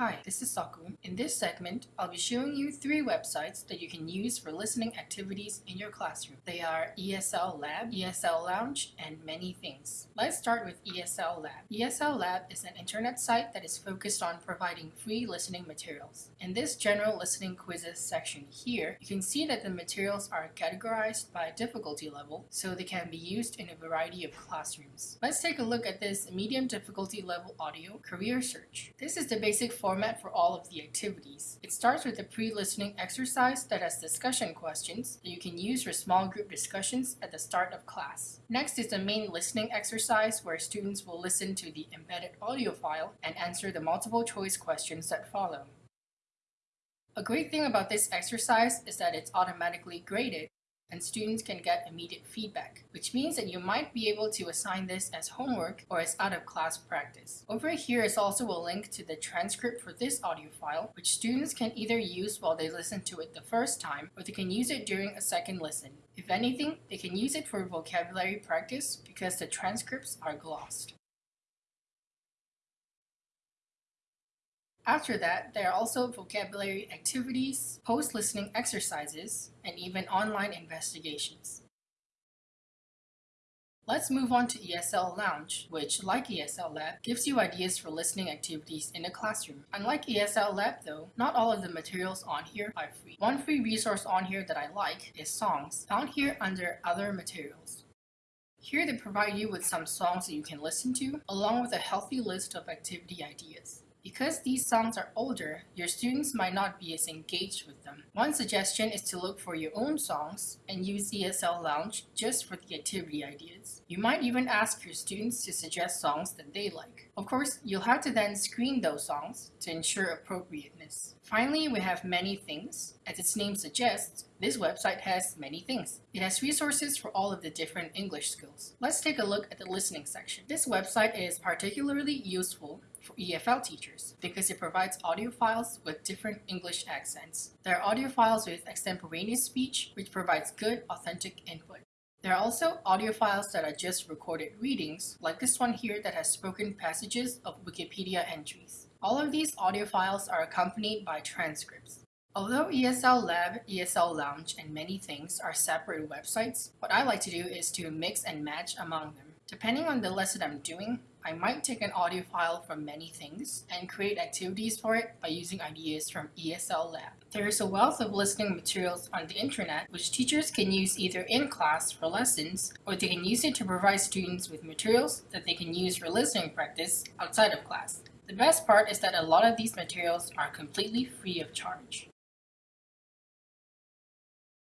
Hi, this is Saku. In this segment, I'll be showing you three websites that you can use for listening activities in your classroom. They are ESL Lab, ESL Lounge, and many things. Let's start with ESL Lab. ESL Lab is an internet site that is focused on providing free listening materials. In this general listening quizzes section here, you can see that the materials are categorized by difficulty level, so they can be used in a variety of classrooms. Let's take a look at this medium difficulty level audio career search. This is the basic form format for all of the activities. It starts with a pre-listening exercise that has discussion questions that you can use for small group discussions at the start of class. Next is the main listening exercise where students will listen to the embedded audio file and answer the multiple choice questions that follow. A great thing about this exercise is that it's automatically graded and students can get immediate feedback, which means that you might be able to assign this as homework or as out-of-class practice. Over here is also a link to the transcript for this audio file, which students can either use while they listen to it the first time, or they can use it during a second listen. If anything, they can use it for vocabulary practice because the transcripts are glossed. After that, there are also vocabulary activities, post-listening exercises, and even online investigations. Let's move on to ESL Lounge, which, like ESL Lab, gives you ideas for listening activities in the classroom. Unlike ESL Lab though, not all of the materials on here are free. One free resource on here that I like is songs, found here under Other Materials. Here they provide you with some songs that you can listen to, along with a healthy list of activity ideas. Because these songs are older, your students might not be as engaged with them. One suggestion is to look for your own songs and use ESL Lounge just for the activity ideas. You might even ask your students to suggest songs that they like. Of course, you'll have to then screen those songs to ensure appropriateness. Finally, we have Many Things. As its name suggests, this website has many things. It has resources for all of the different English skills. Let's take a look at the listening section. This website is particularly useful for EFL teachers because it provides audio files with different English accents. There are audio files with extemporaneous speech, which provides good, authentic input. There are also audio files that are just recorded readings, like this one here that has spoken passages of Wikipedia entries. All of these audio files are accompanied by transcripts. Although ESL Lab, ESL Lounge, and many things are separate websites, what I like to do is to mix and match among them. Depending on the lesson I'm doing, I might take an audio file from many things and create activities for it by using ideas from ESL Lab. There is a wealth of listening materials on the internet which teachers can use either in class for lessons or they can use it to provide students with materials that they can use for listening practice outside of class. The best part is that a lot of these materials are completely free of charge.